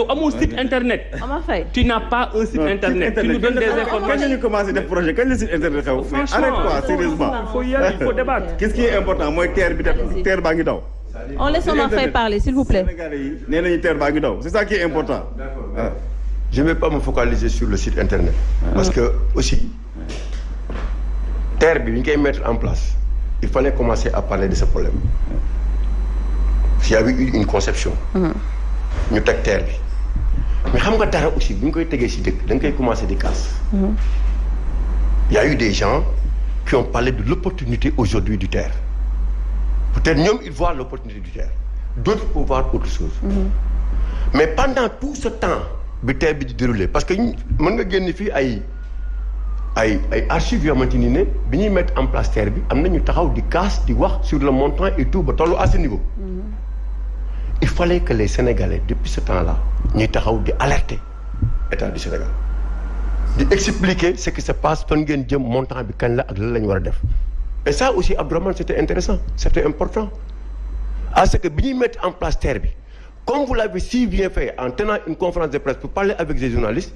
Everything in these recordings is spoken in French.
yow amoo site internet. Tu n'as pas un site internet. tu nous donnes des kañ la informations. ñu commencé def projet kañ la site internet xew? arrête quoi sérieusement. il faut y aller il faut débattre. qu'est-ce qui est important? Mooy terre bi def terre baa ngi daw. On laisse Omar Faye parler, s'il vous plaît. Sénégalais yi nee nañu terre baa ngi daw c'est ça qui est important. Je ne vais pas me focaliser sur le site internet. Parce que aussi, terre bi bi ñu koy mettre en place, il fallait commencer à parler de ce problème. Il y avait eu une conception. ñu teg terre bi. Mais xam nga dara aussi bu ñu koy tegee si dëkk da nga koy commencer di casse. Il y a eu des gens qui ont parlé de l'opportunité aujourd'hui du terre. Peut-être ñoom ils voient l'opportunité du terre. D'autres peuvent voir autre chose. mais pendant tout ce temps bi terre bi di déroulé parce que mën nga génn fii ay ay ay archives yoo xamante ni ne bi ñuy mettre en place terre bi am na ñu taxaw di casse di wax sur le montant et tout ba tollu à ce niveau. Il fallait que les Sénégalais depuis ce temps-là ñuy taxaw di alerter du Sénégal. Di expliquer ce qui se passe fan ngeen jëm montant la et ça aussi Abdourahmane c'était intéressant c'était important. À ce que bi ñuy en place terre bi comme vous l'avez si bien fait en tenant une conférence de presse pour parler avec des journalistes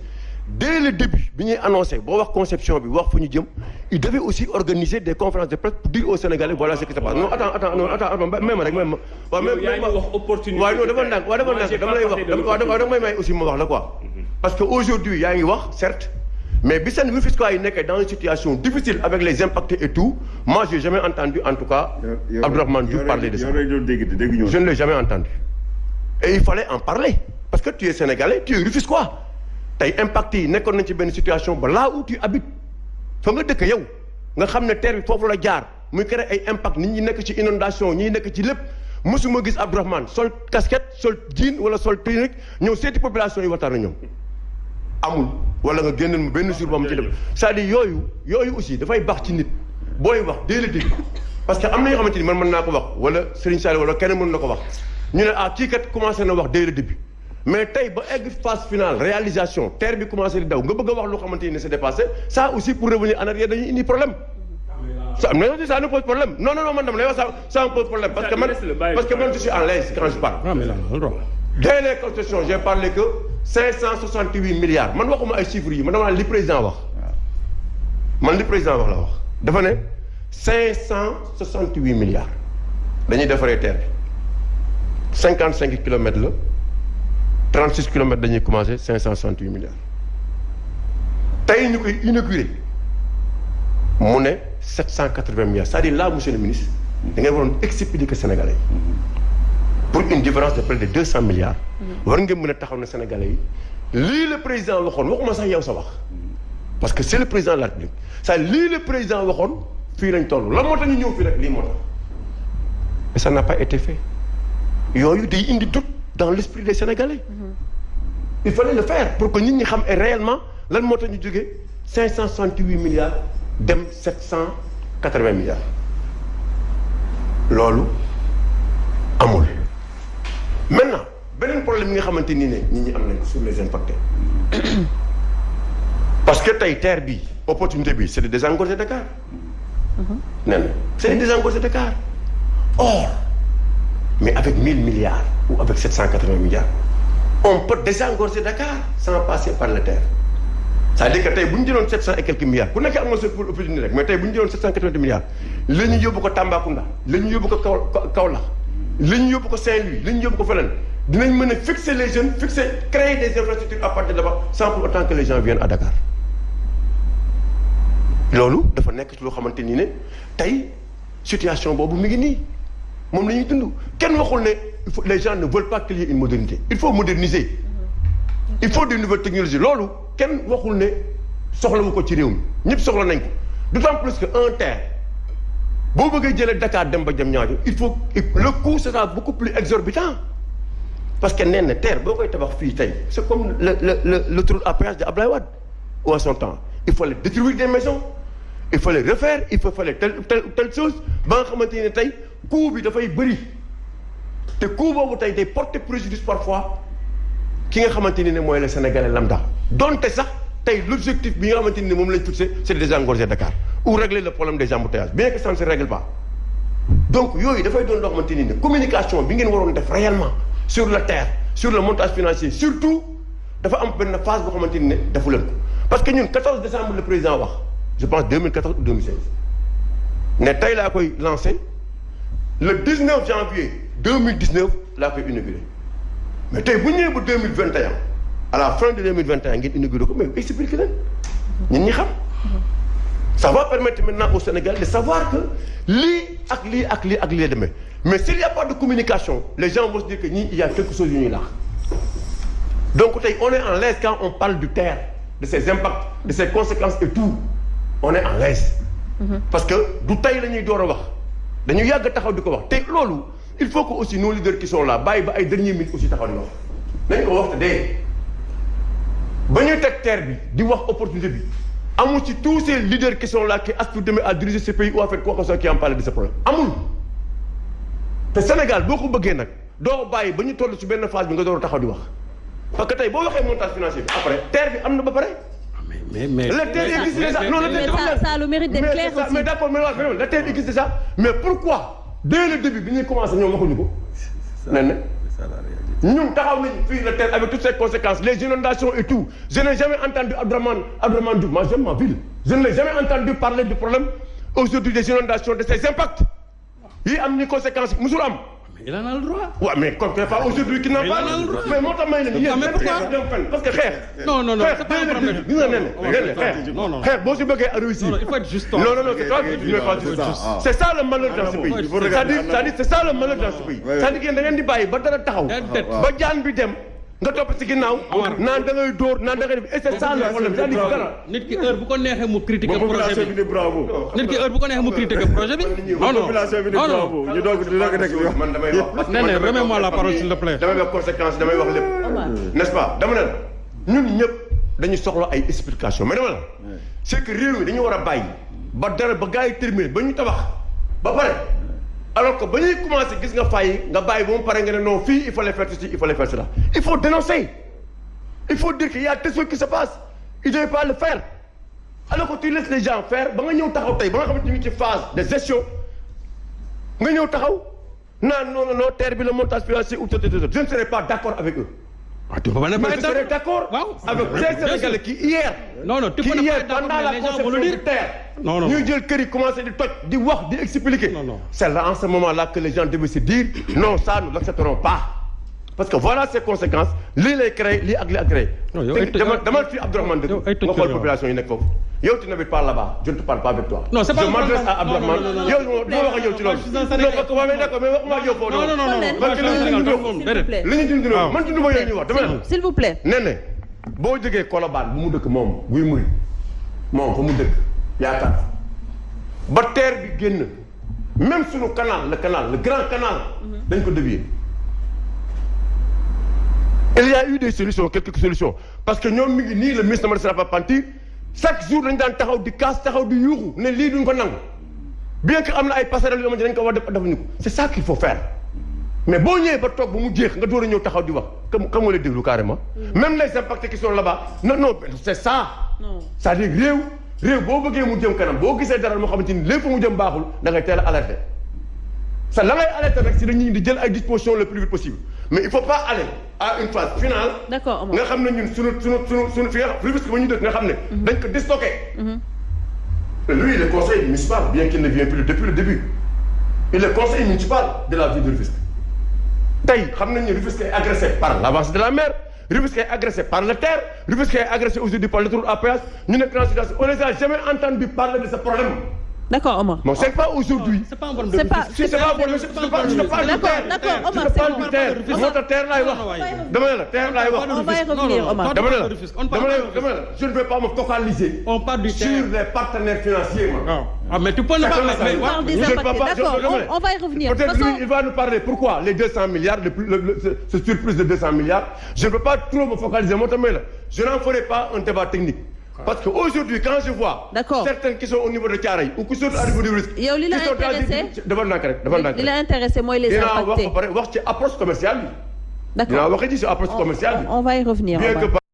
dès le début bi ñuy annoncé boo wax conception bi wax fu ñu jëm il devait aussi organiser des conférences de presse pour dire aux Sénégalais voilà ce qui se passe. Non attends attends non attends attends même rek même waaw même wax opportunité. waaw non dafa ndànk waaw dafa Moi, j'ai ndànk dama pas lay parlé wax de dama waaw dama l'opportunité. may may aussi ma wax la quoi. Parce que aujourd'hui yaa ngi wax certes mais bi seen Rufisquois yi nekkee dans une situation difficile avec les impactés et tout moi j'ai jamais entendu en tout cas Abdourahmane Diouf parler de ça. je ne l'ai jamais entendu. Et il fallait en parler parce que tu es sénégalais tu es Rufisquois tey impact yi nekkoon nañ ci situation là où tu habites fa nga dëkk yow nga xam ne terre bi foofu la jaar muy créer ay impact nit ñi nekk ci inondation ñi nekk ci lépp mosuma gis Abdourahmane sol casquette sol jean wala sol tunique ñëw seeti population yi waxtaan ak ñoom. Amul wala nga génneel mu benn jour ba mu ci c'est-à-dire yooyu yooyu aussi dafay ci nit. Booy wax début. Parce que am na yoo xamante ni man mën naa ko wax wala na ko wax. Ah na wax début mais tey ba egg phase finale réalisation terre bi commencé di daw nga bëgg a wax loo xamante ni c'est dépassé ça aussi pour revenir en arrière dañuy indi problème. Ça mais ça nous pose problème. Non non non man dama lay wax ça ça me pose problème. Parce que man parce que man je suis en l'aise quand je parle. Dès les concessions j'ai parlé que 568 milliards. Man waxuma ay chiffres yi man dama naan li président wax. Man li président wax la wax. Dafa ne 568 milliards. Dañuy defaree terre bi. 55 kilomètres la 36 kilomètres dañuy commencé 568 milliards. Tey ñu koy inauguré mu ne 780 milliards. C'est-à-dire là monsieur le ministre da ngeen waroon expliquer Sénégalais pour une différence de près de 200 milliards. war ngeen mën a taxaw ne Sénégalais yi lii le président waxoon waxuma sax yow sa wax. Parce que c'est le président de la République. Ça lii le président waxoon fii lan moo tax ñu ñëw fii et ça n'a pas été fait. Yooyu day indi doute dans l'esprit des Sénégalais. Il fallait le faire pour que nit ñi xam réellement lan moo tax ñu jógee 568 milliards dem 780 milliards loolu amul. maintenant beneen problème yi nga xamante ni ne nit ñi am nañ ko sur les impactés parce que tey terre bi opportunité bi c'est de désengorger Dakar. nee na c'est de désengorger Dakar or mais avec 1000 milliards ou avec 780 milliards on peut désengorger Dakar sans passer par la terre. C'est-à-dire que tey bu ñu jëloon 700 et quelques milliards ku nekk am na sa opportunité rek mais tey bu ñu jëloon 780 milliards la ñu yóbbu Tambacounda la ñu yóbbu Saint-Louis la ñu yóbbu fixer les jeunes fixer créer des infrastructures à partir de là-bas sans pour autant que les gens viennent à Dakar. Situation moom la ñuy dund. kenn waxul ne les gens ne veulent pas qu'il y ait une modernité. Il faut moderniser. Il faut des nouvelles technologies. Loolu kenn waxul ne soxlawu ko ci réew mi. Ñëpp soxla nañ ko. D'autant plus que un terre boo bëggee jëlee Dakar dem ba ñaajo il faut le coût sera beaucoup plus exorbitant. Parce que nee na terre boo koy tabax fii tey c'est comme le le le l'autoroute à péage de Abdoulaye Wade. Ou à son temps? Il fallait détruire des maisons. Il fallait refaire. Il faut fallait telle telle telle chose. Ba nga xamante ne tey coût bi dafay bëri. Te coût boobu tey day porter préjudice parfois ki nga xamante ni ne mooy le Sénégalais lambda. Donte sax tey l'objectif bi nga lañ c'est de désengorger Dakar ou régler le problème des embouteillages bien que ça ne se règle pas. Donc yooyu dafay doon loo xamante ni communication bi ngeen réellement sur le terre sur le montage financier surtout dafa am benn phase boo xamante ni ne leen parce que ñun 14 décembre le président wax je pense 2014 ou 2016 ne tey laa koy lancé le 19 janvier 2019 laa koy inauguré mais tey bu ñëwee ba 2021 à la fin de 2021 ngeen inauguré ko mais expliqué leen. Ñun ñi xam. Ça va permettre maintenant au Sénégal de savoir que lii ak lii ak lii ak lii la demee. Mais s'il y a pas de communication les gens vont se dire que ñii il y a quelque chose yu ñuy laax. Donc tey on est en l'aise quand on parle du terre de ses impacts de ses conséquences et tout. On est en l'aise. Parce que du tey la ñuy door a wax dañu yàgg taxaw di ko wax te loolu il faut que aussi nos leaders qui sont là bàyyi ba ay dernier minute aussi taxaw di wax. nañ ko wax te dee. ba ñuy teg terre bi di wax opportunité bi amul ci tous ces leaders qui sont là qui aspirent demain à diriger ce pays ou à faire quoi que ce soit qui en amul. te Sénégal boo ko bëggee nag doo bàyyi ba ñu toll ci benn phase bi nga door taxaw di wax. parce que tey boo waxee montage financier bi après terre bi am na ba pare. Mais mais le existe déjà non le terre ça- ça a le mérite d'être clair aussi. mais d'accord mais le terre existe déjà mais pourquoi dès le début bi ñuy commencé ñoom waxuñu ko? nee na C'est ça la réalité. ñun taxaw nañu fii le terre avec toutes ses conséquences les inondations et tout. Je n'ai jamais entendu Abdourahmane Abdourahmane Diouf moi j'aime ma ville. Je ne l'ai jamais entendu parler du problème aujourd'hui des inondations de ses impacts. Yi am ni conséquences musul am il en a le droit. waaw mais comme que pas aujourd'hui qui n'en Mais parle il a le droit. mais yéen mais pourquoi parce que xeex Non, non, non, c'est pas un problème. na Non, na non, si bëggee à réussir Non, il faut être juste. non non non c'est toi qui n'es pas juste c'est ça, ah. c'est ça le malheur dans ce Ah, pays c'est-à-dire regarder c'est-à-dire c'est ça le malheur dans ce pays Ouais, c'est-à-dire que da ngeen di bàyyi ba dara taxaw Déedéet. Nga topp ci ginnaaw. Naan da ngay dóor naan da ngay def. Et c'est ça le problème nit ki heure bu ko neexee mu critiquer projet bi bravo. nit ki heure bu ko neexee mu critiquer projet bi. non non. population bi non. bravo. Ñu doog di doog nekk di man damay wax Nee na remets-moi la parole s'il te plaît. damay wax conséquence damay wax lépp. N'est-ce pas? Dama ne ñun ñëpp dañu soxla ay explication mais dama la c'est que réew mi dañu war a bàyyi ba dara ba gars yi terminé ba ñu tabax. Ba pare alors que ba ñuy commencé gis nga fay nga bàyyi ba mu pare nga ne non fii il fallait faire ceci il fallait faire cela. Il faut dénoncer. Il faut dire qu'il y a des choses qui se passent. Ils ne devaient pas le faire. Alors que tu laisses les gens faire ba nga ñëw taxaw tey ba nga xamante ni ci phase de gestion nga ñëw taxaw naan non non non terre bi le montage financier ou tout je ne serai pas d'accord avec eux. Ah, tu peux pas ne pas être je serais d'accord. d'accord avec ces Sénégalais qui hier Non, non, tu qui peux ne pas hier être d'accord, mais les gens vont le dire. Non, non, ñuy non. jël kër yi commencé di toj di wax di expliquer. Non, non. c'est là en ce moment là que les gens devaient se dire non ça nous l'accepterons pas. Parce que voilà ses conséquences. Lii lay créé lii ak lii ak créé Non, yow ay tëj- dama dama fi Abdourahmane dëgg nga xool population yi nekk foofu. Yow tu n'habites pas là-bas je ne te parle pas avec toi. Non, c'est pas je m'adresse à Non, non, Abdourahmane. non, non, non. yow duma wax ak yow ci loolu. Non Sénégalais. parce que waa mais d'accord mais waxuma ak yow foofu non non non. Parce que li ñu dund- moom, S'il déedéet. vous plaît. li ñu dund man dund ma yooyu ñuy wax dama ne la. S'il vous plaît. nee ne boo jógee Colobane bu mu dëkk moom buy muri moom fa mu dëkk yaakaar ba terre bi génn même suñu canal le canal le grand canal dañ ko dévier. Il y a eu des solutions quelques solutions. Parce que ñoom mi ngi nii le ministre Mamadou Sarafa Pantir chaque jour dañ daan taxaw di kaas taxaw di yuuxu ne lii duñ ko nangu. Bien que am na ay passerelles yoo xamante ne dañ ko war a def defuñu ko. C'est ça qu'il faut faire. Mais boo ñëwee ba toog ba mu jeex nga door a ñëw taxaw di wax. Comme comme nga lay déglu carrément. même les impacts qui sont là-bas non non c'est ça. Non. c'est-à-dire réew réew boo bëggee mu jëm kanam boo gisee dara moo xamante ni lépp mu jëm baaxul da ngay teel a alerter. sa la ngay alerter rek si dañuy di jël ay dispositions le plus vite possible mais il faut pas aller à une phase finale. D'accord, nga xam ne ñun sunu sunu sunu sunu fi nga xam risque ba ñu dëkk nga xam ne. dañ ko déstocké. lui il est conseiller municipal bien qu'il ne vient plus depuis le début il est conseiller municipal de la ville de Rufisque tey xam nañ ne Rufisque est agressé par l'avance de la mer Rufisque est agressé par la terre Rufisque est agressé aujourd'hui par péage ñu nekk dans situation on les a jamais entendu parler de ce problème D'accord, Omar. bon c'est pas aujourd'hui C'est pas un problème de C'est pas- c'est pas te parle du D'accord, terre d'accord, je Omar, c'est du terre tax terre ne la terre On va y revenir, Omar. pas de la je ne vais pas me focaliser On parle du sur terre. les partenaires financiers moi Ah, Ah, mais tu peux ne pas. Pas- D'accord, on- on va y revenir. De Peut-être il va nous parler pourquoi les 200 milliards, le, plus- le- le- ce, surplus de 200 milliards? Je ne peux pas trop me focaliser. Moi, là, je n'en ferai pas un débat technique. Parce qu'aujourd'hui, quand je vois certains qui sont au niveau de Thiaroye ou qui sont au niveau du risque, qui sont dans intéressé? la rek. intéressé les wax impactés. ba pare wax ci approche commerciale D'accord. wax ci approche commerciale. On, va y revenir. bien Omar. que